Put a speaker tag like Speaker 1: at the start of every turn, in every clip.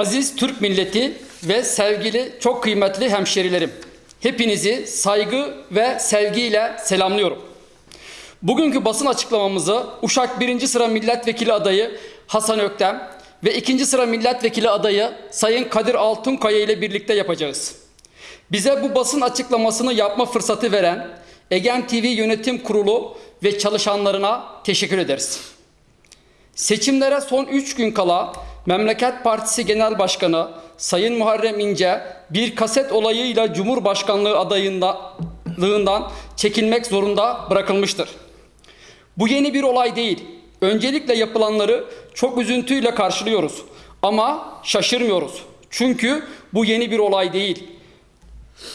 Speaker 1: Aziz Türk milleti ve sevgili çok kıymetli hemşerilerim. Hepinizi saygı ve sevgiyle selamlıyorum. Bugünkü basın açıklamamızı Uşak 1. sıra milletvekili adayı Hasan Öktem ve 2. sıra milletvekili adayı Sayın Kadir Altunkaya ile birlikte yapacağız. Bize bu basın açıklamasını yapma fırsatı veren Egen TV Yönetim Kurulu ve çalışanlarına teşekkür ederiz. Seçimlere son 3 gün kala Memleket Partisi Genel Başkanı Sayın Muharrem İnce bir kaset olayıyla Cumhurbaşkanlığı adayından çekilmek zorunda bırakılmıştır. Bu yeni bir olay değil. Öncelikle yapılanları çok üzüntüyle karşılıyoruz. Ama şaşırmıyoruz. Çünkü bu yeni bir olay değil.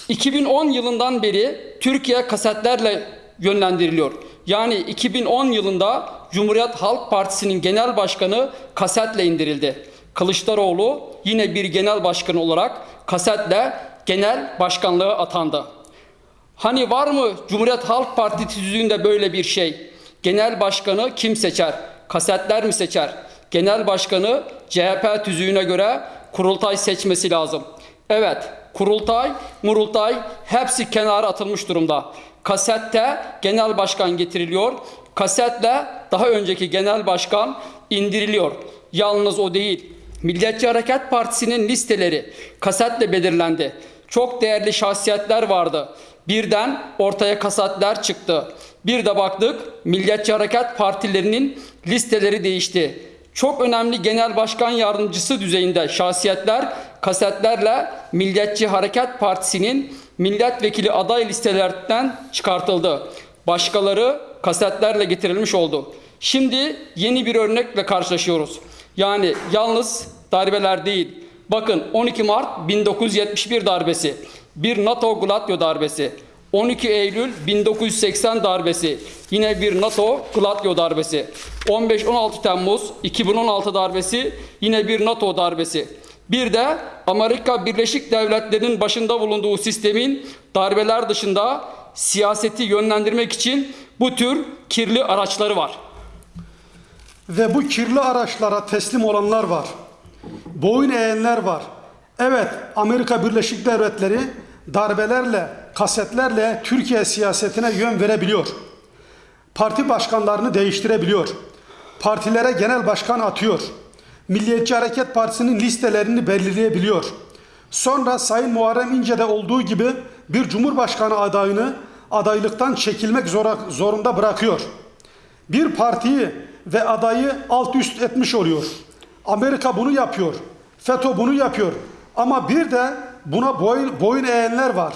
Speaker 1: 2010 yılından beri Türkiye kasetlerle yönlendiriliyor. Yani 2010 yılında Cumhuriyet Halk Partisi'nin genel başkanı kasetle indirildi. Kılıçdaroğlu yine bir genel başkan olarak kasetle genel başkanlığa atandı. Hani var mı Cumhuriyet Halk Partisi tüzüğünde böyle bir şey? Genel başkanı kim seçer? Kasetler mi seçer? Genel başkanı CHP tüzüğüne göre kurultay seçmesi lazım. Evet, kurultay, murultay hepsi kenara atılmış durumda. Kasette genel başkan getiriliyor. Kasetle daha önceki genel başkan indiriliyor. Yalnız o değil. Milliyetçi Hareket Partisi'nin listeleri kasetle belirlendi. Çok değerli şahsiyetler vardı. Birden ortaya kasetler çıktı. Bir de baktık Milliyetçi Hareket Partilerinin listeleri değişti. Çok önemli genel başkan yardımcısı düzeyinde şahsiyetler kasetlerle Milliyetçi Hareket Partisi'nin milletvekili aday listelerinden çıkartıldı. Başkaları kasetlerle getirilmiş oldu. Şimdi yeni bir örnekle karşılaşıyoruz. Yani yalnız darbeler değil. Bakın 12 Mart 1971 darbesi, bir NATO Gladio darbesi, 12 Eylül 1980 darbesi, yine bir NATO Gladio darbesi, 15-16 Temmuz 2016 darbesi, yine bir NATO darbesi. Bir de Amerika Birleşik Devletleri'nin başında bulunduğu sistemin darbeler dışında siyaseti yönlendirmek için bu tür kirli araçları var.
Speaker 2: Ve bu kirli araçlara teslim olanlar var. Boyun eğenler var. Evet, Amerika Birleşik Devletleri darbelerle, kasetlerle Türkiye siyasetine yön verebiliyor. Parti başkanlarını değiştirebiliyor. Partilere genel başkan atıyor. Milliyetçi Hareket Partisi'nin listelerini belirleyebiliyor. Sonra Sayın Muharrem İnce'de olduğu gibi bir cumhurbaşkanı adayını adaylıktan çekilmek zora, zorunda bırakıyor. Bir partiyi ve adayı alt üst etmiş oluyor. Amerika bunu yapıyor. FETÖ bunu yapıyor. Ama bir de buna boyun, boyun eğenler var.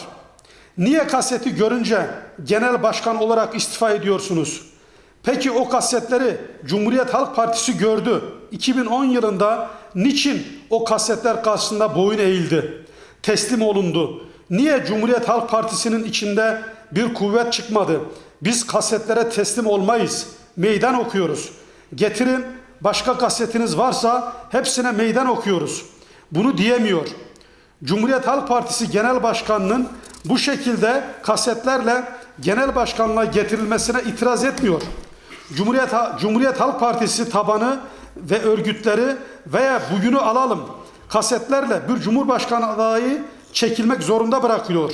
Speaker 2: Niye kaseti görünce genel başkan olarak istifa ediyorsunuz? Peki o kasetleri Cumhuriyet Halk Partisi gördü. 2010 yılında niçin o kasetler karşısında boyun eğildi? Teslim olundu. Niye Cumhuriyet Halk Partisi'nin içinde bir kuvvet çıkmadı? Biz kasetlere teslim olmayız. Meydan okuyoruz. Getirin başka kasetiniz varsa hepsine meydan okuyoruz. Bunu diyemiyor. Cumhuriyet Halk Partisi Genel Başkanı'nın bu şekilde kasetlerle genel başkanlığa getirilmesine itiraz etmiyor. Cumhuriyet, Cumhuriyet Halk Partisi tabanı ve örgütleri veya bugünü alalım kasetlerle bir cumhurbaşkanı adayı çekilmek zorunda bırakılıyor.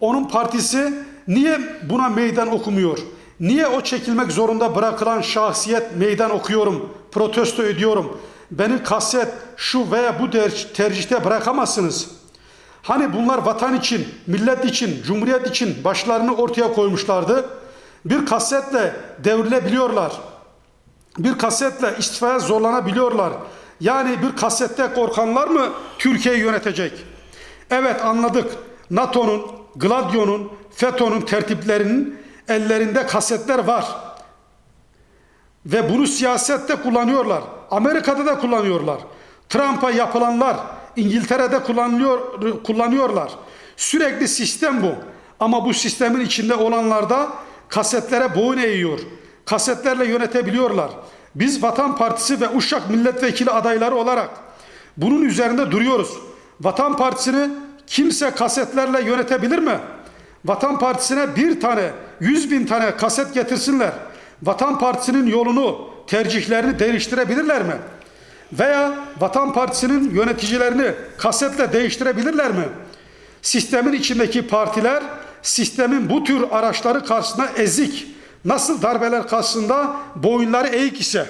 Speaker 2: Onun partisi niye buna meydan okumuyor? Niye o çekilmek zorunda bırakılan şahsiyet meydan okuyorum, protesto ediyorum? Beni kaset şu veya bu tercihte bırakamazsınız. Hani bunlar vatan için, millet için, cumhuriyet için başlarını ortaya koymuşlardı. Bir kasetle devrilebiliyorlar. Bir kasetle istifaya zorlanabiliyorlar. Yani bir kasette korkanlar mı Türkiye'yi yönetecek? Evet anladık. NATO'nun, Gladio'nun, FETÖ'nün tertiplerinin ellerinde kasetler var. Ve bunu siyasette kullanıyorlar. Amerika'da da kullanıyorlar. Trump'a yapılanlar İngiltere'de kullanılıyor, kullanıyorlar. Sürekli sistem bu. Ama bu sistemin içinde olanlar da kasetlere boyun eğiyor. Kasetlerle yönetebiliyorlar. Biz Vatan Partisi ve Uşak milletvekili adayları olarak bunun üzerinde duruyoruz. Vatan Partisi'ni kimse kasetlerle yönetebilir mi? Vatan Partisi'ne bir tane, yüz bin tane kaset getirsinler. Vatan Partisi'nin yolunu, tercihlerini değiştirebilirler mi? Veya Vatan Partisi'nin yöneticilerini kasetle değiştirebilirler mi? Sistemin içindeki partiler sistemin bu tür araçları karşısında ezik, nasıl darbeler karşısında boyunları eğik ise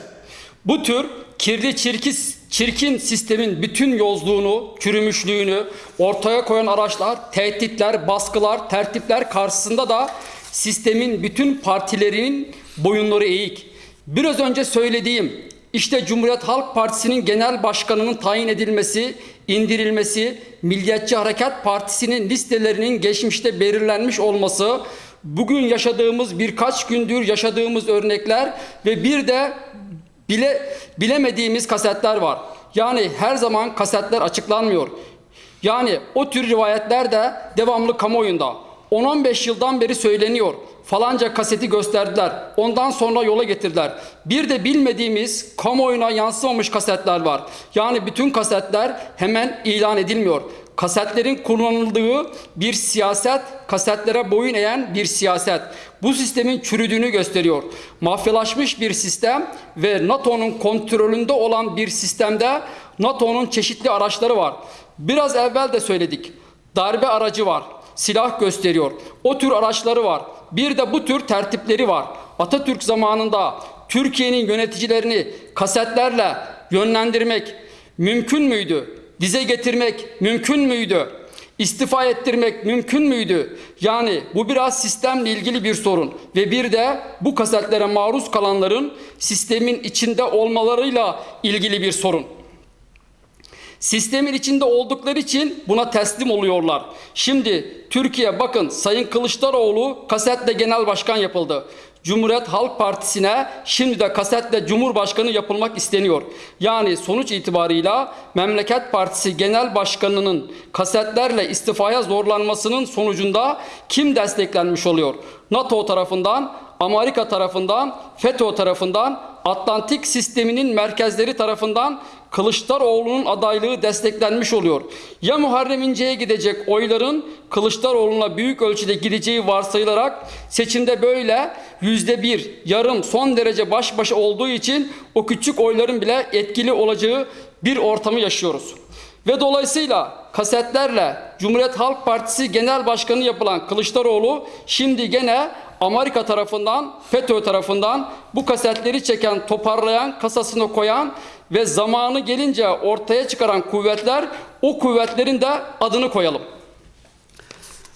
Speaker 1: Bu tür kirli çirkin, çirkin sistemin bütün yozluğunu, çürümüşlüğünü ortaya koyan araçlar, tehditler, baskılar, tertipler karşısında da sistemin bütün partilerinin boyunları eğik. Biraz önce söylediğim işte Cumhuriyet Halk Partisi'nin genel başkanının tayin edilmesi, indirilmesi, Milliyetçi Hareket Partisi'nin listelerinin geçmişte belirlenmiş olması, bugün yaşadığımız birkaç gündür yaşadığımız örnekler ve bir de bile bilemediğimiz kasetler var. Yani her zaman kasetler açıklanmıyor. Yani o tür rivayetler de devamlı kamuoyunda. 10-15 yıldan beri söyleniyor. Falanca kaseti gösterdiler. Ondan sonra yola getirdiler. Bir de bilmediğimiz kamuoyuna yansımamış kasetler var. Yani bütün kasetler hemen ilan edilmiyor. Kasetlerin kullanıldığı bir siyaset, kasetlere boyun eğen bir siyaset. Bu sistemin çürüdüğünü gösteriyor. Mafyalaşmış bir sistem ve NATO'nun kontrolünde olan bir sistemde NATO'nun çeşitli araçları var. Biraz evvel de söyledik. Darbe aracı var. Silah gösteriyor. O tür araçları var. Bir de bu tür tertipleri var. Atatürk zamanında Türkiye'nin yöneticilerini kasetlerle yönlendirmek mümkün müydü? Dize getirmek mümkün müydü? İstifa ettirmek mümkün müydü? Yani bu biraz sistemle ilgili bir sorun ve bir de bu kasetlere maruz kalanların sistemin içinde olmalarıyla ilgili bir sorun. Sistemin içinde oldukları için buna teslim oluyorlar. Şimdi Türkiye bakın Sayın Kılıçdaroğlu kasetle genel başkan yapıldı. Cumhuriyet Halk Partisi'ne şimdi de kasetle Cumhurbaşkanı yapılmak isteniyor. Yani sonuç itibarıyla Memleket Partisi Genel Başkanı'nın kasetlerle istifaya zorlanmasının sonucunda kim desteklenmiş oluyor? NATO tarafından, Amerika tarafından, FETÖ tarafından, Atlantik sisteminin merkezleri tarafından Kılıçdaroğlu'nun adaylığı desteklenmiş oluyor. Ya Muharrem İnce'ye gidecek oyların Kılıçdaroğlu'na büyük ölçüde gideceği varsayılarak seçimde böyle yüzde bir yarım son derece baş başa olduğu için o küçük oyların bile etkili olacağı bir ortamı yaşıyoruz. Ve dolayısıyla kasetlerle Cumhuriyet Halk Partisi Genel Başkanı yapılan Kılıçdaroğlu şimdi gene Amerika tarafından, FETÖ tarafından bu kasetleri çeken, toparlayan, kasasına koyan ve zamanı gelince ortaya çıkaran kuvvetler o kuvvetlerin de adını koyalım.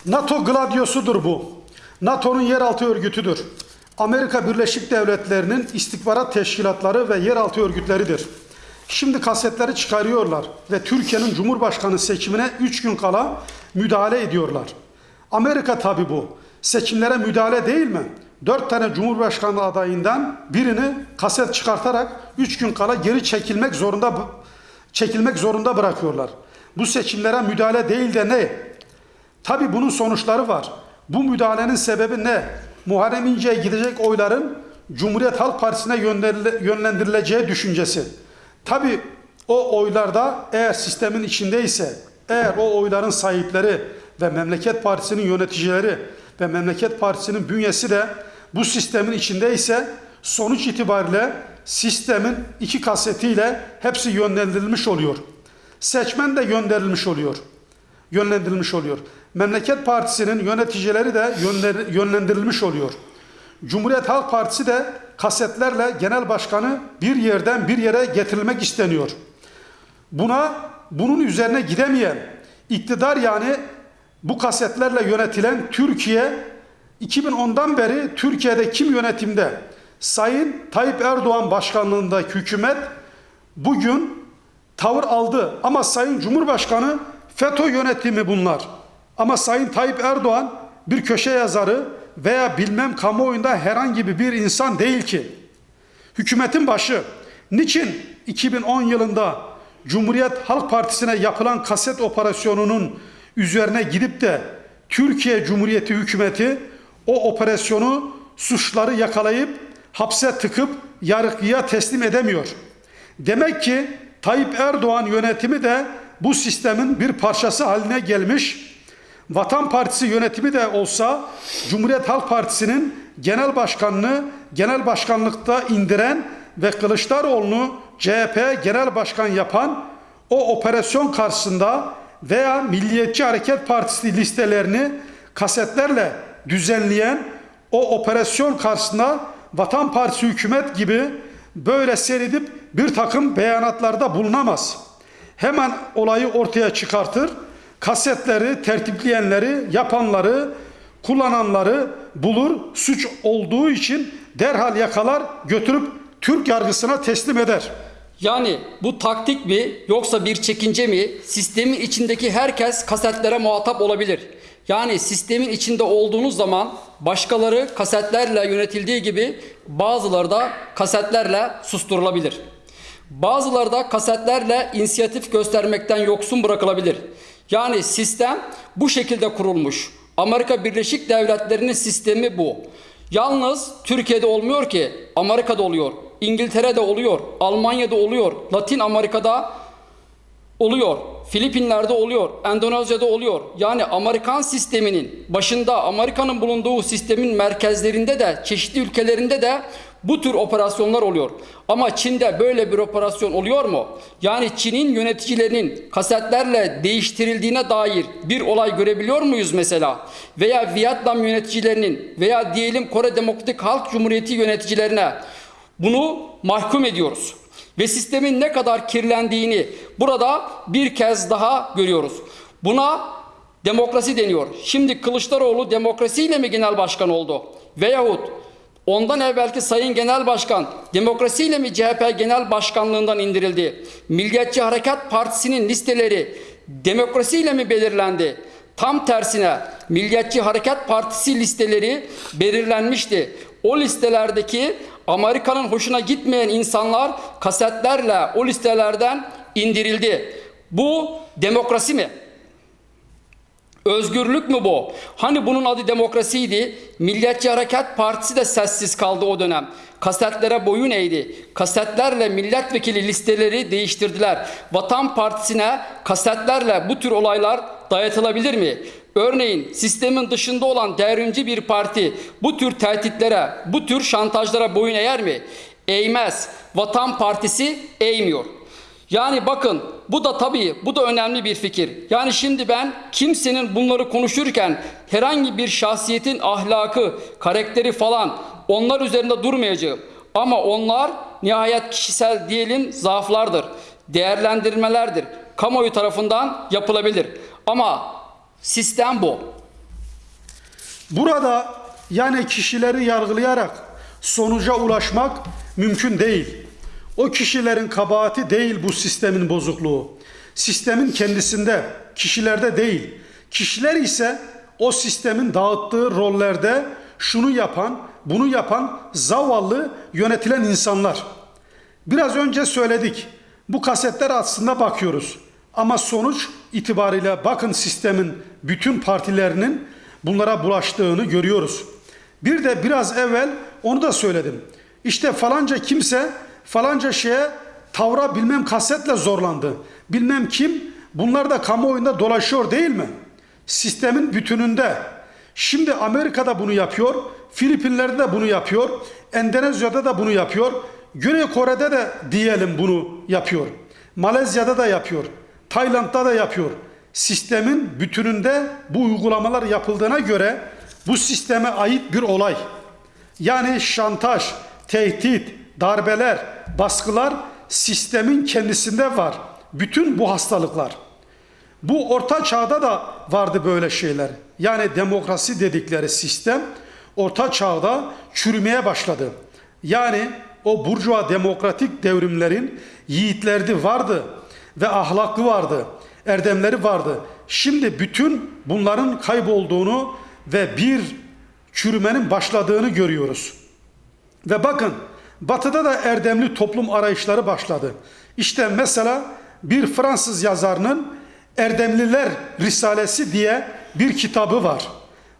Speaker 2: NATO gladyosudur bu. NATO'nun yeraltı örgütüdür. Amerika Birleşik Devletleri'nin istihbarat teşkilatları ve yeraltı örgütleridir. Şimdi kasetleri çıkarıyorlar ve Türkiye'nin Cumhurbaşkanı seçimine 3 gün kala müdahale ediyorlar. Amerika tabi bu. Seçimlere müdahale değil mi? 4 tane Cumhurbaşkanı adayından birini kaset çıkartarak 3 gün kala geri çekilmek zorunda çekilmek zorunda bırakıyorlar. Bu seçimlere müdahale değil de ne? Tabi bunun sonuçları var. Bu müdahalenin sebebi ne? Muharrem İnce'ye gidecek oyların Cumhuriyet Halk Partisi'ne yönlendirile- yönlendirileceği düşüncesi. Tabi o oylarda eğer sistemin içindeyse, eğer o oyların sahipleri ve Memleket Partisi'nin yöneticileri ve Memleket Partisi'nin bünyesi de bu sistemin içindeyse sonuç itibariyle sistemin iki kasetiyle hepsi yönlendirilmiş oluyor. Seçmen de gönderilmiş oluyor yönlendirilmiş oluyor. Memleket Partisi'nin yöneticileri de yönlendirilmiş oluyor. Cumhuriyet Halk Partisi de kasetlerle genel başkanı bir yerden bir yere getirilmek isteniyor. Buna bunun üzerine gidemeyen iktidar yani bu kasetlerle yönetilen Türkiye 2010'dan beri Türkiye'de kim yönetimde? Sayın Tayyip Erdoğan başkanlığındaki hükümet bugün tavır aldı. Ama Sayın Cumhurbaşkanı FETÖ yönetimi bunlar. Ama Sayın Tayyip Erdoğan bir köşe yazarı veya bilmem kamuoyunda herhangi bir insan değil ki. Hükümetin başı. Niçin 2010 yılında Cumhuriyet Halk Partisi'ne yapılan kaset operasyonunun üzerine gidip de Türkiye Cumhuriyeti hükümeti o operasyonu suçları yakalayıp hapse tıkıp yargıya teslim edemiyor. Demek ki Tayyip Erdoğan yönetimi de bu sistemin bir parçası haline gelmiş. Vatan Partisi yönetimi de olsa Cumhuriyet Halk Partisi'nin genel başkanını genel başkanlıkta indiren ve Kılıçdaroğlu'nu CHP Genel Başkan yapan o operasyon karşısında veya Milliyetçi Hareket Partisi listelerini kasetlerle düzenleyen o operasyon karşısında Vatan Partisi hükümet gibi böyle seyredip bir takım beyanatlarda bulunamaz. Hemen olayı ortaya çıkartır, kasetleri, tertipleyenleri, yapanları, kullananları bulur, suç olduğu için derhal yakalar, götürüp Türk yargısına teslim eder.
Speaker 1: Yani bu taktik mi yoksa bir çekince mi? Sistemin içindeki herkes kasetlere muhatap olabilir. Yani sistemin içinde olduğunuz zaman başkaları kasetlerle yönetildiği gibi bazıları da kasetlerle susturulabilir. Bazıları da kasetlerle inisiyatif göstermekten yoksun bırakılabilir. Yani sistem bu şekilde kurulmuş. Amerika Birleşik Devletleri'nin sistemi bu. Yalnız Türkiye'de olmuyor ki, Amerika'da oluyor, İngiltere'de oluyor, Almanya'da oluyor, Latin Amerika'da oluyor, Filipinler'de oluyor, Endonezya'da oluyor. Yani Amerikan sisteminin başında Amerika'nın bulunduğu sistemin merkezlerinde de çeşitli ülkelerinde de bu tür operasyonlar oluyor. Ama Çin'de böyle bir operasyon oluyor mu? Yani Çin'in yöneticilerinin kasetlerle değiştirildiğine dair bir olay görebiliyor muyuz mesela? Veya Vietnam yöneticilerinin veya diyelim Kore Demokratik Halk Cumhuriyeti yöneticilerine bunu mahkum ediyoruz. Ve sistemin ne kadar kirlendiğini burada bir kez daha görüyoruz. Buna demokrasi deniyor. Şimdi Kılıçdaroğlu demokrasiyle mi genel başkan oldu? Veyahut ondan evvelki Sayın Genel Başkan demokrasiyle mi CHP Genel Başkanlığından indirildi? Milliyetçi Hareket Partisi'nin listeleri demokrasiyle mi belirlendi? Tam tersine Milliyetçi Hareket Partisi listeleri belirlenmişti. O listelerdeki Amerika'nın hoşuna gitmeyen insanlar kasetlerle o listelerden indirildi. Bu demokrasi mi? Özgürlük mü bu? Hani bunun adı demokrasiydi. Milliyetçi Hareket Partisi de sessiz kaldı o dönem. Kasetlere boyun eğdi. Kasetlerle milletvekili listeleri değiştirdiler. Vatan Partisi'ne kasetlerle bu tür olaylar dayatılabilir mi? Örneğin sistemin dışında olan devrimci bir parti bu tür tehditlere, bu tür şantajlara boyun eğer mi? Eğmez. Vatan Partisi eğmiyor. Yani bakın bu da tabii bu da önemli bir fikir. Yani şimdi ben kimsenin bunları konuşurken herhangi bir şahsiyetin ahlakı, karakteri falan onlar üzerinde durmayacağım. Ama onlar nihayet kişisel diyelim zaaflardır, değerlendirmelerdir. Kamuoyu tarafından yapılabilir. Ama sistem bu.
Speaker 2: Burada yani kişileri yargılayarak sonuca ulaşmak mümkün değil. O kişilerin kabahati değil bu sistemin bozukluğu. Sistemin kendisinde, kişilerde değil. Kişiler ise o sistemin dağıttığı rollerde şunu yapan, bunu yapan zavallı yönetilen insanlar. Biraz önce söyledik. Bu kasetler aslında bakıyoruz. Ama sonuç itibariyle bakın sistemin bütün partilerinin bunlara bulaştığını görüyoruz. Bir de biraz evvel onu da söyledim. İşte falanca kimse falanca şeye tavra bilmem kasetle zorlandı. Bilmem kim bunlar da kamuoyunda dolaşıyor değil mi? Sistemin bütününde. Şimdi Amerika'da bunu yapıyor, Filipinler'de de bunu yapıyor, Endonezya'da da bunu yapıyor, Güney Kore'de de diyelim bunu yapıyor. Malezya'da da yapıyor, Tayland'da da yapıyor. Sistemin bütününde bu uygulamalar yapıldığına göre bu sisteme ait bir olay. Yani şantaj, tehdit, darbeler, baskılar sistemin kendisinde var. Bütün bu hastalıklar. Bu orta çağda da vardı böyle şeyler. Yani demokrasi dedikleri sistem orta çağda çürümeye başladı. Yani o burjuva demokratik devrimlerin yiğitleri vardı ve ahlaklı vardı, erdemleri vardı. Şimdi bütün bunların kaybolduğunu ve bir çürümenin başladığını görüyoruz. Ve bakın batıda da erdemli toplum arayışları başladı. İşte mesela bir Fransız yazarının Erdemliler Risalesi diye bir kitabı var.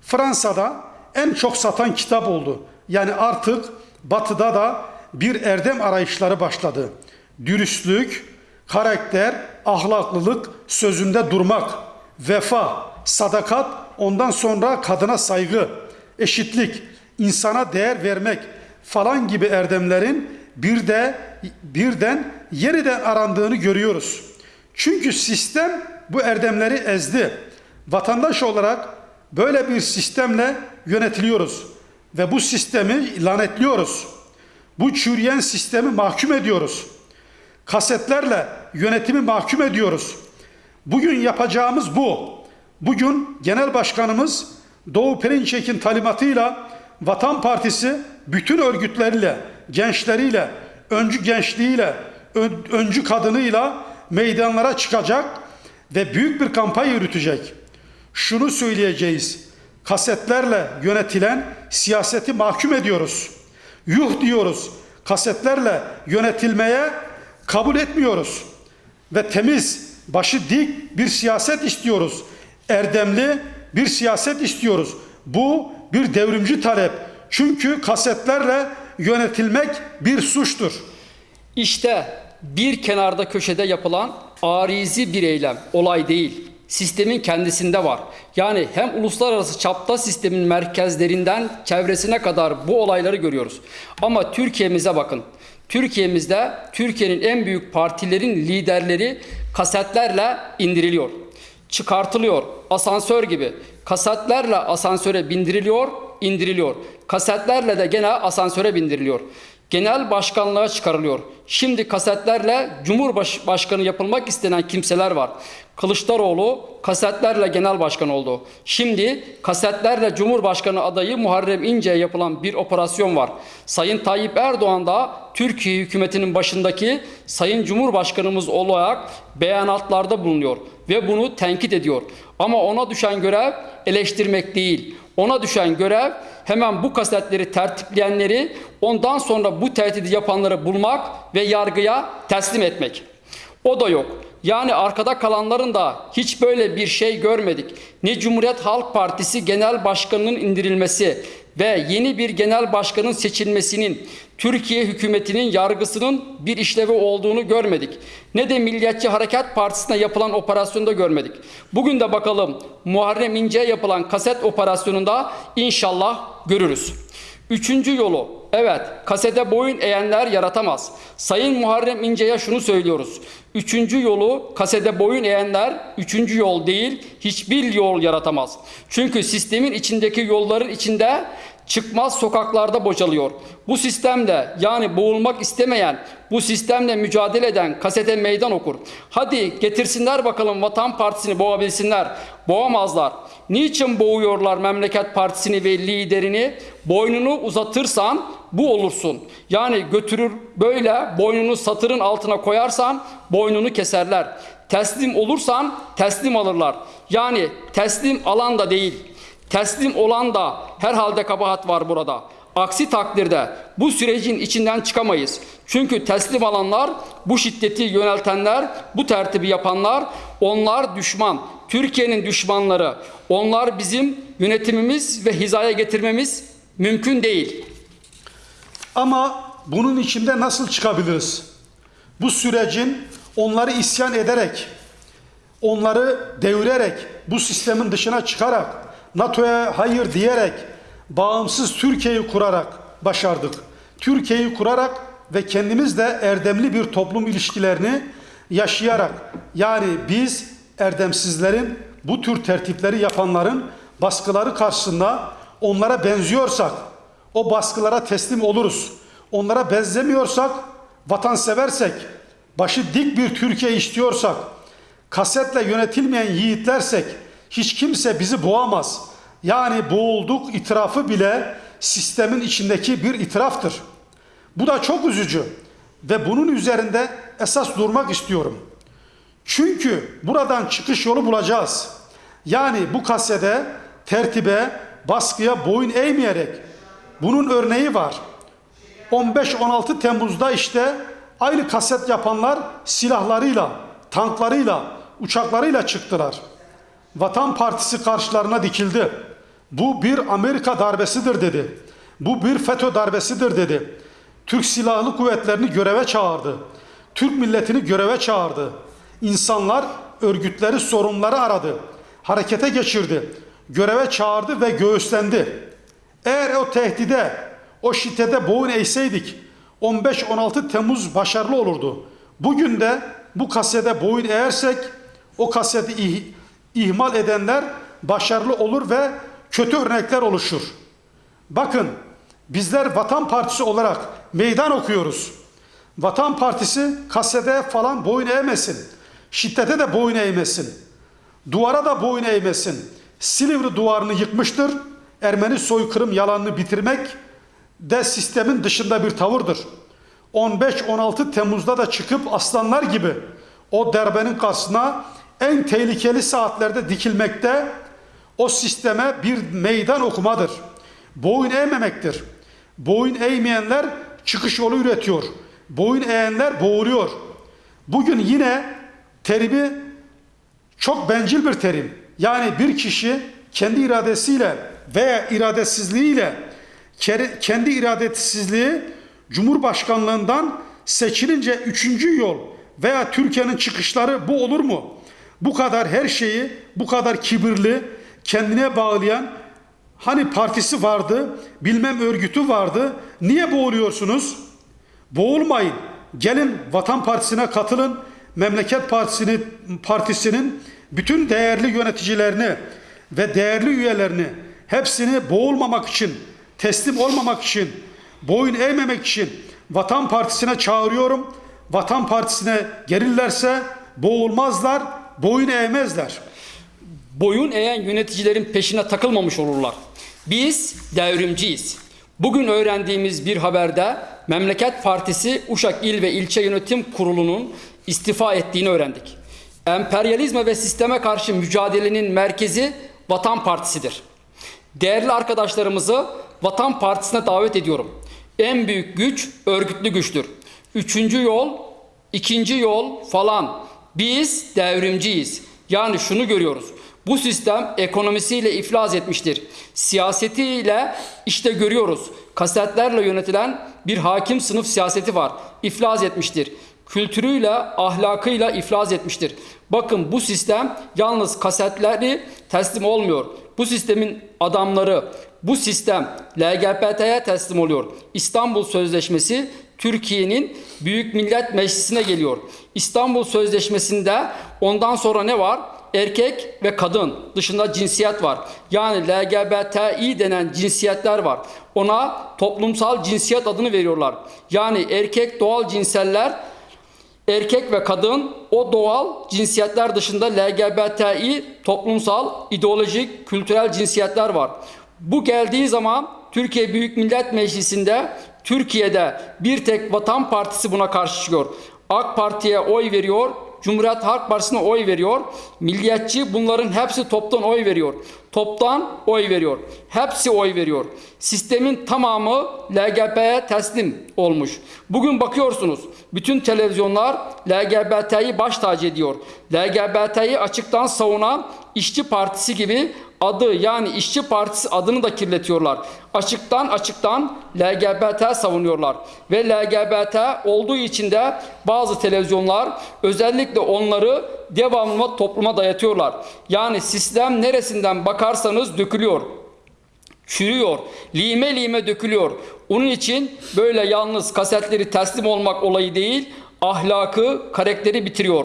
Speaker 2: Fransa'da en çok satan kitap oldu. Yani artık batıda da bir erdem arayışları başladı. Dürüstlük, karakter, ahlaklılık, sözünde durmak, vefa, sadakat, ondan sonra kadına saygı, eşitlik, insana değer vermek falan gibi erdemlerin bir de birden yeniden arandığını görüyoruz. Çünkü sistem bu erdemleri ezdi. Vatandaş olarak böyle bir sistemle yönetiliyoruz ve bu sistemi lanetliyoruz. Bu çürüyen sistemi mahkum ediyoruz. Kasetlerle yönetimi mahkum ediyoruz. Bugün yapacağımız bu. Bugün Genel Başkanımız Doğu Perinçek'in talimatıyla Vatan Partisi bütün örgütleriyle, gençleriyle, öncü gençliğiyle, ön- öncü kadınıyla meydanlara çıkacak ve büyük bir kampanya yürütecek. Şunu söyleyeceğiz. Kasetlerle yönetilen siyaseti mahkum ediyoruz. Yuh diyoruz. Kasetlerle yönetilmeye kabul etmiyoruz. Ve temiz, başı dik bir siyaset istiyoruz. Erdemli bir siyaset istiyoruz. Bu bir devrimci talep. Çünkü kasetlerle yönetilmek bir suçtur.
Speaker 1: İşte bir kenarda köşede yapılan arizi bir eylem, olay değil. Sistemin kendisinde var. Yani hem uluslararası çapta sistemin merkezlerinden çevresine kadar bu olayları görüyoruz. Ama Türkiye'mize bakın. Türkiye'mizde Türkiye'nin en büyük partilerin liderleri kasetlerle indiriliyor. Çıkartılıyor. Asansör gibi. Kasetlerle asansöre bindiriliyor, indiriliyor. Kasetlerle de gene asansöre bindiriliyor. Genel başkanlığa çıkarılıyor. Şimdi kasetlerle Cumhurbaşkanı yapılmak istenen kimseler var. Kılıçdaroğlu kasetlerle genel başkan oldu. Şimdi kasetlerle Cumhurbaşkanı adayı Muharrem İnce'ye yapılan bir operasyon var. Sayın Tayyip Erdoğan da Türkiye hükümetinin başındaki Sayın Cumhurbaşkanımız olarak beyanatlarda bulunuyor ve bunu tenkit ediyor. Ama ona düşen görev eleştirmek değil. Ona düşen görev hemen bu kasetleri tertipleyenleri ondan sonra bu tehdidi yapanları bulmak ve yargıya teslim etmek. O da yok. Yani arkada kalanların da hiç böyle bir şey görmedik. Ne Cumhuriyet Halk Partisi Genel Başkanı'nın indirilmesi ve yeni bir genel başkanın seçilmesinin Türkiye hükümetinin yargısının bir işlevi olduğunu görmedik. Ne de Milliyetçi Hareket Partisi'ne yapılan operasyonda görmedik. Bugün de bakalım Muharrem İnce'ye yapılan kaset operasyonunda inşallah görürüz. Üçüncü yolu, evet kasete boyun eğenler yaratamaz. Sayın Muharrem İnce'ye şunu söylüyoruz. Üçüncü yolu kasete boyun eğenler üçüncü yol değil hiçbir yol yaratamaz. Çünkü sistemin içindeki yolların içinde çıkmaz sokaklarda bocalıyor. Bu sistemde yani boğulmak istemeyen, bu sistemle mücadele eden kasete meydan okur. Hadi getirsinler bakalım Vatan Partisi'ni boğabilsinler. Boğamazlar. Niçin boğuyorlar Memleket Partisi'ni ve liderini? Boynunu uzatırsan bu olursun. Yani götürür böyle boynunu satırın altına koyarsan boynunu keserler. Teslim olursan teslim alırlar. Yani teslim alan da değil. Teslim olan da herhalde kabahat var burada. Aksi takdirde bu sürecin içinden çıkamayız. Çünkü teslim alanlar, bu şiddeti yöneltenler, bu tertibi yapanlar, onlar düşman. Türkiye'nin düşmanları. Onlar bizim yönetimimiz ve hizaya getirmemiz mümkün değil.
Speaker 2: Ama bunun içinde nasıl çıkabiliriz? Bu sürecin onları isyan ederek, onları devirerek, bu sistemin dışına çıkarak, NATO'ya hayır diyerek, bağımsız Türkiye'yi kurarak başardık. Türkiye'yi kurarak ve kendimiz de erdemli bir toplum ilişkilerini yaşayarak, yani biz erdemsizlerin, bu tür tertipleri yapanların baskıları karşısında onlara benziyorsak, o baskılara teslim oluruz. Onlara benzemiyorsak, vatanseversek, başı dik bir Türkiye istiyorsak, kasetle yönetilmeyen yiğitlersek hiç kimse bizi boğamaz. Yani boğulduk itirafı bile sistemin içindeki bir itiraftır. Bu da çok üzücü ve bunun üzerinde esas durmak istiyorum. Çünkü buradan çıkış yolu bulacağız. Yani bu kasede tertibe, baskıya boyun eğmeyerek bunun örneği var. 15-16 Temmuz'da işte aynı kaset yapanlar silahlarıyla, tanklarıyla, uçaklarıyla çıktılar. Vatan Partisi karşılarına dikildi. Bu bir Amerika darbesidir dedi. Bu bir FETÖ darbesidir dedi. Türk Silahlı Kuvvetlerini göreve çağırdı. Türk milletini göreve çağırdı. İnsanlar örgütleri sorunları aradı. Harekete geçirdi. Göreve çağırdı ve göğüslendi. Eğer o tehdide, o şiddete boyun eğseydik, 15-16 Temmuz başarılı olurdu. Bugün de bu kasede boyun eğersek o kaseti ihmal edenler başarılı olur ve kötü örnekler oluşur. Bakın bizler Vatan Partisi olarak meydan okuyoruz. Vatan Partisi kasede falan boyun eğmesin. Şiddete de boyun eğmesin. Duvara da boyun eğmesin. Silivri duvarını yıkmıştır. Ermeni soykırım yalanını bitirmek de sistemin dışında bir tavırdır. 15-16 Temmuz'da da çıkıp aslanlar gibi o darbenin karşısına en tehlikeli saatlerde dikilmekte o sisteme bir meydan okumadır. Boyun eğmemektir. Boyun eğmeyenler çıkış yolu üretiyor. Boyun eğenler boğuluyor. Bugün yine terimi çok bencil bir terim. Yani bir kişi kendi iradesiyle veya iradesizliğiyle kendi iradesizliği Cumhurbaşkanlığından seçilince üçüncü yol veya Türkiye'nin çıkışları bu olur mu? Bu kadar her şeyi bu kadar kibirli kendine bağlayan hani partisi vardı bilmem örgütü vardı niye boğuluyorsunuz? Boğulmayın. Gelin Vatan Partisi'ne katılın. Memleket Partisi'ni, Partisi'nin bütün değerli yöneticilerini ve değerli üyelerini hepsini boğulmamak için, teslim olmamak için, boyun eğmemek için Vatan Partisi'ne çağırıyorum. Vatan Partisi'ne gelirlerse boğulmazlar, boyun eğmezler.
Speaker 1: boyun eğen yöneticilerin peşine takılmamış olurlar. Biz devrimciyiz. Bugün öğrendiğimiz bir haberde Memleket Partisi Uşak İl ve İlçe Yönetim Kurulu'nun istifa ettiğini öğrendik. Emperyalizme ve sisteme karşı mücadelenin merkezi Vatan Partisi'dir. Değerli arkadaşlarımızı Vatan Partisi'ne davet ediyorum. En büyük güç örgütlü güçtür. Üçüncü yol, ikinci yol falan. Biz devrimciyiz. Yani şunu görüyoruz. Bu sistem ekonomisiyle iflas etmiştir. Siyasetiyle işte görüyoruz. Kasetlerle yönetilen bir hakim sınıf siyaseti var. İflas etmiştir. Kültürüyle, ahlakıyla iflas etmiştir. Bakın bu sistem yalnız kasetleri teslim olmuyor. Bu sistemin adamları, bu sistem LGBT'ye teslim oluyor. İstanbul Sözleşmesi Türkiye'nin Büyük Millet Meclisi'ne geliyor. İstanbul Sözleşmesi'nde ondan sonra ne var? Erkek ve kadın dışında cinsiyet var. Yani LGBTİ denen cinsiyetler var. Ona toplumsal cinsiyet adını veriyorlar. Yani erkek doğal cinseller erkek ve kadın o doğal cinsiyetler dışında LGBTİ toplumsal, ideolojik, kültürel cinsiyetler var. Bu geldiği zaman Türkiye Büyük Millet Meclisi'nde Türkiye'de bir tek Vatan Partisi buna karşı çıkıyor. AK Parti'ye oy veriyor, Cumhuriyet Halk Partisi'ne oy veriyor. Milliyetçi bunların hepsi toptan oy veriyor. Toptan oy veriyor. Hepsi oy veriyor. Sistemin tamamı LGBT'ye teslim olmuş. Bugün bakıyorsunuz bütün televizyonlar LGBT'yi baş tacı ediyor. LGBT'yi açıktan savunan İşçi Partisi gibi adı yani İşçi Partisi adını da kirletiyorlar. Açıktan açıktan LGBT savunuyorlar. Ve LGBT olduğu için de bazı televizyonlar özellikle onları devamlı topluma dayatıyorlar. Yani sistem neresinden bakarsanız dökülüyor çürüyor, lime lime dökülüyor. Onun için böyle yalnız kasetleri teslim olmak olayı değil, ahlakı, karakteri bitiriyor.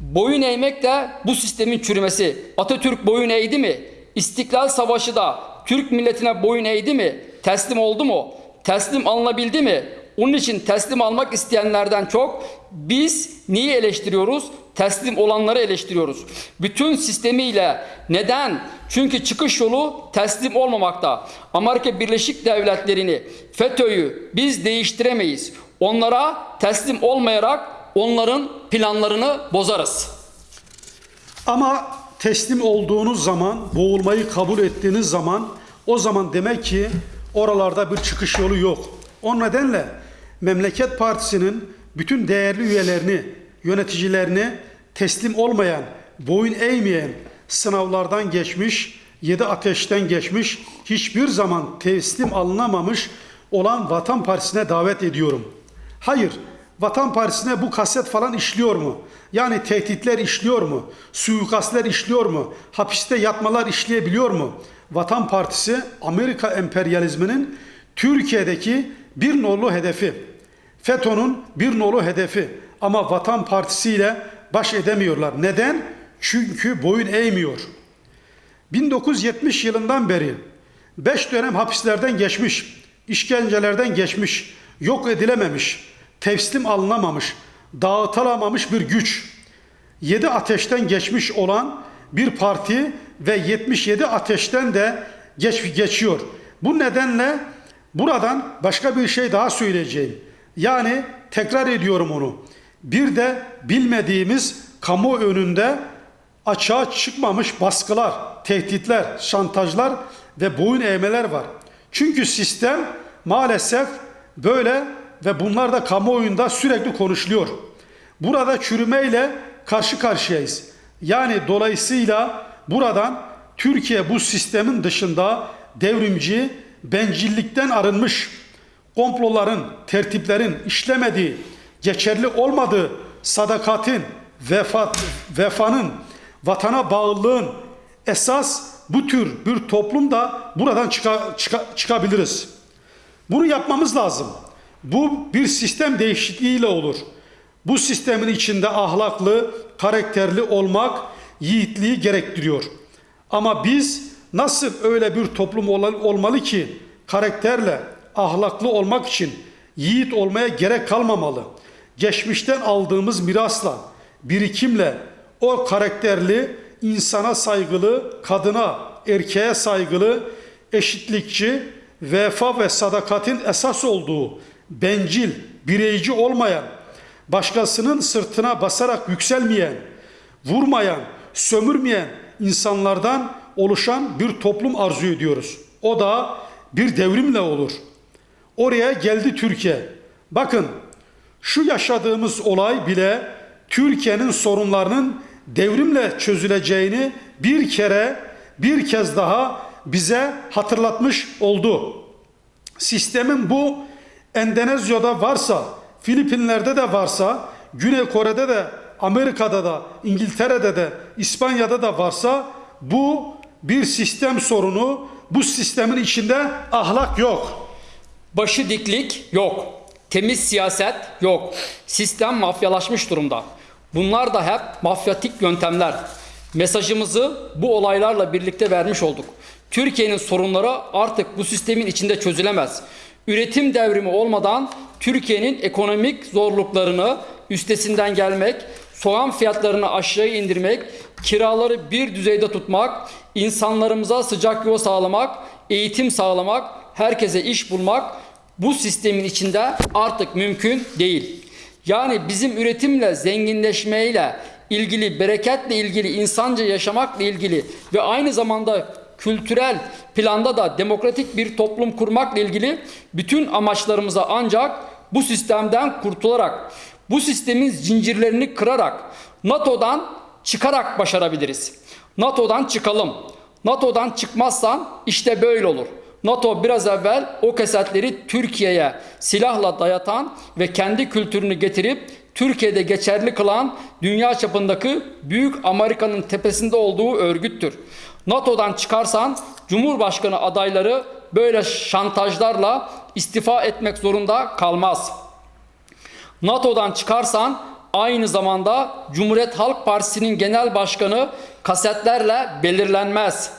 Speaker 1: Boyun eğmek de bu sistemin çürümesi. Atatürk boyun eğdi mi? İstiklal Savaşı da Türk milletine boyun eğdi mi? Teslim oldu mu? Teslim alınabildi mi? Onun için teslim almak isteyenlerden çok biz niye eleştiriyoruz? Teslim olanları eleştiriyoruz. Bütün sistemiyle neden? Çünkü çıkış yolu teslim olmamakta. Amerika Birleşik Devletleri'ni, FETÖ'yü biz değiştiremeyiz. Onlara teslim olmayarak onların planlarını bozarız.
Speaker 2: Ama teslim olduğunuz zaman, boğulmayı kabul ettiğiniz zaman o zaman demek ki oralarda bir çıkış yolu yok. O nedenle Memleket Partisi'nin bütün değerli üyelerini, yöneticilerini teslim olmayan, boyun eğmeyen, sınavlardan geçmiş, yedi ateşten geçmiş, hiçbir zaman teslim alınamamış olan Vatan Partisi'ne davet ediyorum. Hayır, Vatan Partisi'ne bu kaset falan işliyor mu? Yani tehditler işliyor mu? Suikastler işliyor mu? Hapiste yatmalar işleyebiliyor mu? Vatan Partisi Amerika emperyalizminin Türkiye'deki bir nolu hedefi. FETÖ'nün bir nolu hedefi ama Vatan Partisi ile baş edemiyorlar. Neden? Çünkü boyun eğmiyor. 1970 yılından beri 5 dönem hapislerden geçmiş, işkencelerden geçmiş, yok edilememiş, teslim alınamamış, dağıtılamamış bir güç. 7 ateşten geçmiş olan bir parti ve 77 ateşten de geç, geçiyor. Bu nedenle buradan başka bir şey daha söyleyeceğim. Yani tekrar ediyorum onu. Bir de bilmediğimiz kamu önünde açığa çıkmamış baskılar, tehditler, şantajlar ve boyun eğmeler var. Çünkü sistem maalesef böyle ve bunlar da kamuoyunda sürekli konuşuluyor. Burada çürümeyle karşı karşıyayız. Yani dolayısıyla buradan Türkiye bu sistemin dışında devrimci, bencillikten arınmış, komploların, tertiplerin işlemediği, geçerli olmadığı sadakatin, vefat, vefanın, vatana bağlılığın esas bu tür bir toplumda buradan çıka, çıka, çıkabiliriz. Bunu yapmamız lazım. Bu bir sistem değişikliğiyle olur. Bu sistemin içinde ahlaklı, karakterli olmak yiğitliği gerektiriyor. Ama biz nasıl öyle bir toplum ol- olmalı ki karakterle, ahlaklı olmak için yiğit olmaya gerek kalmamalı. Geçmişten aldığımız mirasla, birikimle o karakterli, insana saygılı, kadına, erkeğe saygılı, eşitlikçi, vefa ve sadakatin esas olduğu, bencil, bireyci olmayan, başkasının sırtına basarak yükselmeyen, vurmayan, sömürmeyen insanlardan oluşan bir toplum arzu ediyoruz. O da bir devrimle olur. Oraya geldi Türkiye. Bakın şu yaşadığımız olay bile Türkiye'nin sorunlarının devrimle çözüleceğini bir kere bir kez daha bize hatırlatmış oldu. Sistemin bu Endonezya'da varsa, Filipinler'de de varsa, Güney Kore'de de, Amerika'da da, İngiltere'de de, İspanya'da da varsa bu bir sistem sorunu. Bu sistemin içinde ahlak yok.
Speaker 1: Başı diklik yok. Temiz siyaset yok. Sistem mafyalaşmış durumda. Bunlar da hep mafyatik yöntemler. Mesajımızı bu olaylarla birlikte vermiş olduk. Türkiye'nin sorunları artık bu sistemin içinde çözülemez. Üretim devrimi olmadan Türkiye'nin ekonomik zorluklarını üstesinden gelmek, soğan fiyatlarını aşağı indirmek, kiraları bir düzeyde tutmak, insanlarımıza sıcak yuva sağlamak, eğitim sağlamak, herkese iş bulmak bu sistemin içinde artık mümkün değil. Yani bizim üretimle, zenginleşmeyle ilgili, bereketle ilgili, insanca yaşamakla ilgili ve aynı zamanda kültürel planda da demokratik bir toplum kurmakla ilgili bütün amaçlarımıza ancak bu sistemden kurtularak, bu sistemin zincirlerini kırarak, NATO'dan çıkarak başarabiliriz. NATO'dan çıkalım. NATO'dan çıkmazsan işte böyle olur. NATO biraz evvel o kesetleri Türkiye'ye silahla dayatan ve kendi kültürünü getirip Türkiye'de geçerli kılan dünya çapındaki büyük Amerika'nın tepesinde olduğu örgüttür. NATO'dan çıkarsan Cumhurbaşkanı adayları böyle şantajlarla istifa etmek zorunda kalmaz. NATO'dan çıkarsan aynı zamanda Cumhuriyet Halk Partisi'nin genel başkanı kasetlerle belirlenmez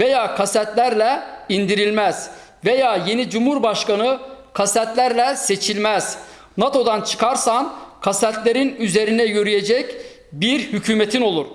Speaker 1: veya kasetlerle indirilmez veya yeni cumhurbaşkanı kasetlerle seçilmez. NATO'dan çıkarsan kasetlerin üzerine yürüyecek bir hükümetin olur.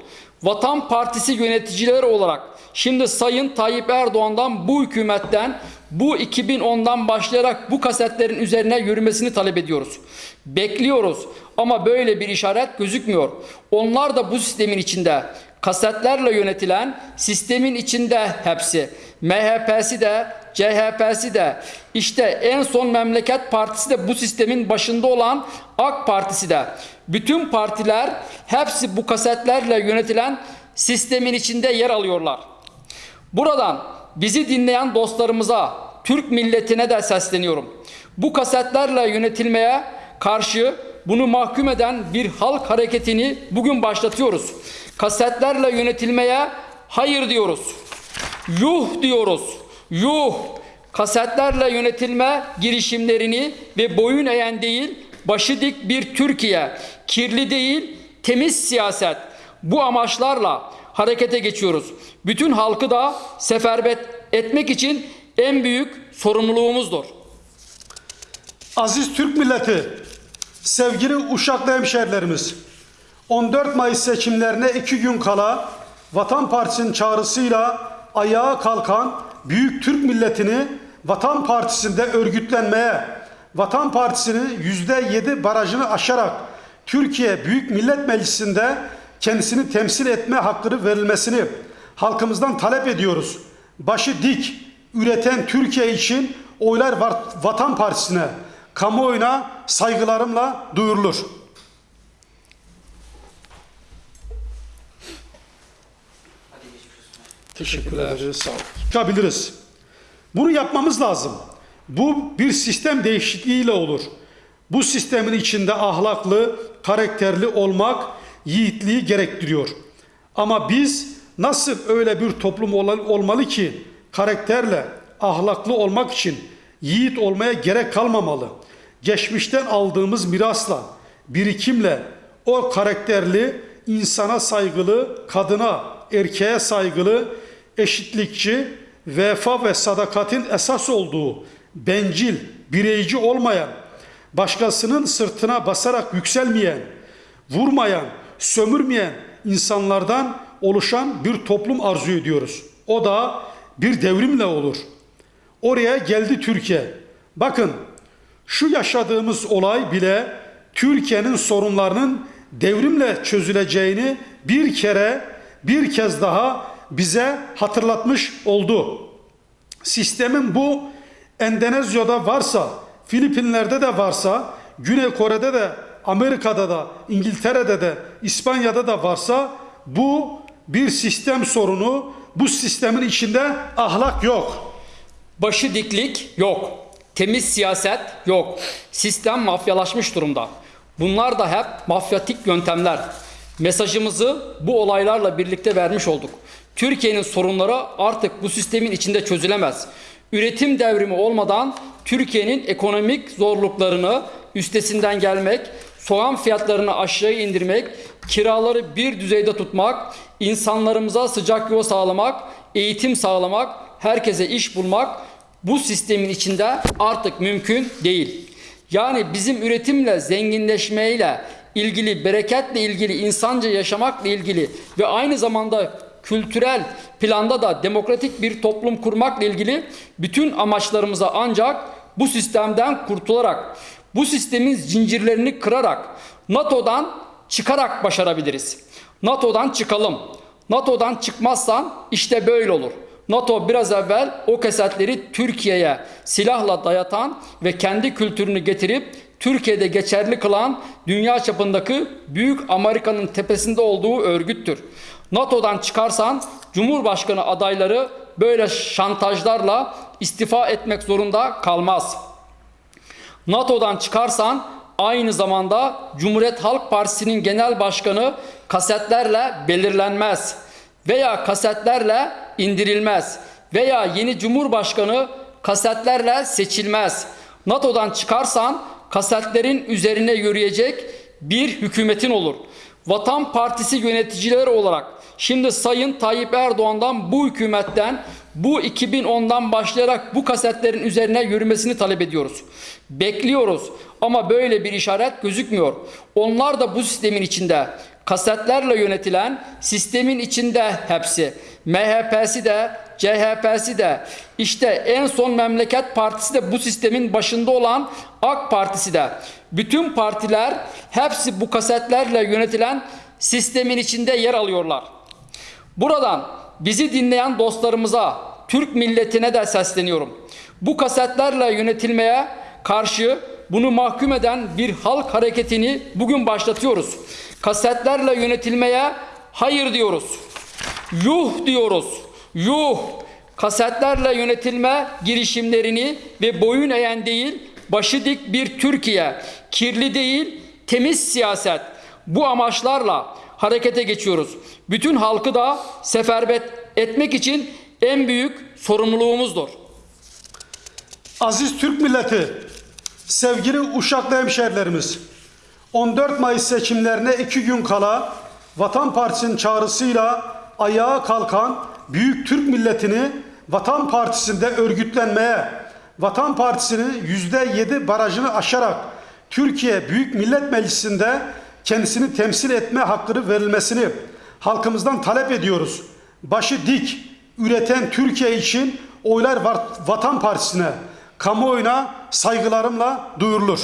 Speaker 1: Vatan Partisi yöneticileri olarak şimdi Sayın Tayyip Erdoğan'dan bu hükümetten bu 2010'dan başlayarak bu kasetlerin üzerine yürümesini talep ediyoruz. Bekliyoruz ama böyle bir işaret gözükmüyor. Onlar da bu sistemin içinde kasetlerle yönetilen sistemin içinde hepsi. MHP'si de, CHP'si de, işte en son Memleket Partisi de bu sistemin başında olan AK Partisi de. Bütün partiler hepsi bu kasetlerle yönetilen sistemin içinde yer alıyorlar. Buradan bizi dinleyen dostlarımıza, Türk milletine de sesleniyorum. Bu kasetlerle yönetilmeye karşı bunu mahkum eden bir halk hareketini bugün başlatıyoruz. Kasetlerle yönetilmeye hayır diyoruz. Yuh diyoruz. Yuh. Kasetlerle yönetilme girişimlerini ve boyun eğen değil, başı dik bir Türkiye, kirli değil, temiz siyaset. Bu amaçlarla harekete geçiyoruz. Bütün halkı da seferber etmek için en büyük sorumluluğumuzdur.
Speaker 2: Aziz Türk milleti, sevgili Uşaklı hemşehrilerimiz, 14 Mayıs seçimlerine iki gün kala Vatan Partisi'nin çağrısıyla ayağa kalkan büyük Türk milletini Vatan Partisi'nde örgütlenmeye, Vatan Partisi'nin %7 barajını aşarak Türkiye Büyük Millet Meclisi'nde kendisini temsil etme hakkını verilmesini halkımızdan talep ediyoruz. Başı dik, üreten Türkiye için oylar var- Vatan Partisi'ne, kamuoyuna saygılarımla duyurulur. Teşekkür ederiz. Sağ olun. Çıkabiliriz. Bunu yapmamız lazım. Bu bir sistem değişikliğiyle olur. Bu sistemin içinde ahlaklı, karakterli olmak yiğitliği gerektiriyor. Ama biz nasıl öyle bir toplum ol- olmalı ki karakterle, ahlaklı olmak için yiğit olmaya gerek kalmamalı. Geçmişten aldığımız mirasla, birikimle o karakterli, insana saygılı, kadına, erkeğe saygılı, eşitlikçi, vefa ve sadakatin esas olduğu, bencil, bireyci olmayan, başkasının sırtına basarak yükselmeyen, vurmayan, sömürmeyen insanlardan oluşan bir toplum arzu ediyoruz. O da bir devrimle olur. Oraya geldi Türkiye. Bakın şu yaşadığımız olay bile Türkiye'nin sorunlarının devrimle çözüleceğini bir kere bir kez daha bize hatırlatmış oldu. Sistemin bu Endonezya'da varsa, Filipinler'de de varsa, Güney Kore'de de, Amerika'da da, İngiltere'de de, İspanya'da da varsa bu bir sistem sorunu. Bu sistemin içinde ahlak yok.
Speaker 1: Başı diklik yok. Temiz siyaset yok. Sistem mafyalaşmış durumda. Bunlar da hep mafyatik yöntemler. Mesajımızı bu olaylarla birlikte vermiş olduk. Türkiye'nin sorunları artık bu sistemin içinde çözülemez. Üretim devrimi olmadan Türkiye'nin ekonomik zorluklarını üstesinden gelmek, soğan fiyatlarını aşağı indirmek, kiraları bir düzeyde tutmak, insanlarımıza sıcak yuva sağlamak, eğitim sağlamak, herkese iş bulmak bu sistemin içinde artık mümkün değil. Yani bizim üretimle, zenginleşmeyle ilgili, bereketle ilgili, insanca yaşamakla ilgili ve aynı zamanda kültürel planda da demokratik bir toplum kurmakla ilgili bütün amaçlarımıza ancak bu sistemden kurtularak, bu sistemin zincirlerini kırarak, NATO'dan çıkarak başarabiliriz. NATO'dan çıkalım. NATO'dan çıkmazsan işte böyle olur. NATO biraz evvel o kesetleri Türkiye'ye silahla dayatan ve kendi kültürünü getirip Türkiye'de geçerli kılan dünya çapındaki büyük Amerika'nın tepesinde olduğu örgüttür. NATO'dan çıkarsan Cumhurbaşkanı adayları böyle şantajlarla istifa etmek zorunda kalmaz. NATO'dan çıkarsan aynı zamanda Cumhuriyet Halk Partisi'nin genel başkanı kasetlerle belirlenmez veya kasetlerle indirilmez veya yeni Cumhurbaşkanı kasetlerle seçilmez. NATO'dan çıkarsan kasetlerin üzerine yürüyecek bir hükümetin olur. Vatan Partisi yöneticileri olarak şimdi Sayın Tayyip Erdoğan'dan bu hükümetten bu 2010'dan başlayarak bu kasetlerin üzerine yürümesini talep ediyoruz. Bekliyoruz ama böyle bir işaret gözükmüyor. Onlar da bu sistemin içinde kasetlerle yönetilen sistemin içinde hepsi. MHP'si de, CHP'si de, işte en son Memleket Partisi de bu sistemin başında olan AK Partisi de. Bütün partiler hepsi bu kasetlerle yönetilen sistemin içinde yer alıyorlar. Buradan bizi dinleyen dostlarımıza, Türk milletine de sesleniyorum. Bu kasetlerle yönetilmeye karşı bunu mahkum eden bir halk hareketini bugün başlatıyoruz. Kasetlerle yönetilmeye hayır diyoruz. Yuh diyoruz. Yuh. Kasetlerle yönetilme girişimlerini ve boyun eğen değil, başı dik bir Türkiye, kirli değil, temiz siyaset. Bu amaçlarla harekete geçiyoruz. Bütün halkı da seferber etmek için en büyük sorumluluğumuzdur.
Speaker 2: Aziz Türk milleti, Sevgili Uşaklı hemşehrilerimiz, 14 Mayıs seçimlerine iki gün kala Vatan Partisi'nin çağrısıyla ayağa kalkan büyük Türk milletini Vatan Partisi'nde örgütlenmeye, Vatan Partisi'nin %7 barajını aşarak Türkiye Büyük Millet Meclisi'nde kendisini temsil etme hakkını verilmesini halkımızdan talep ediyoruz. Başı dik, üreten Türkiye için oylar Vatan Partisi'ne, kamuoyuna saygılarımla duyurulur.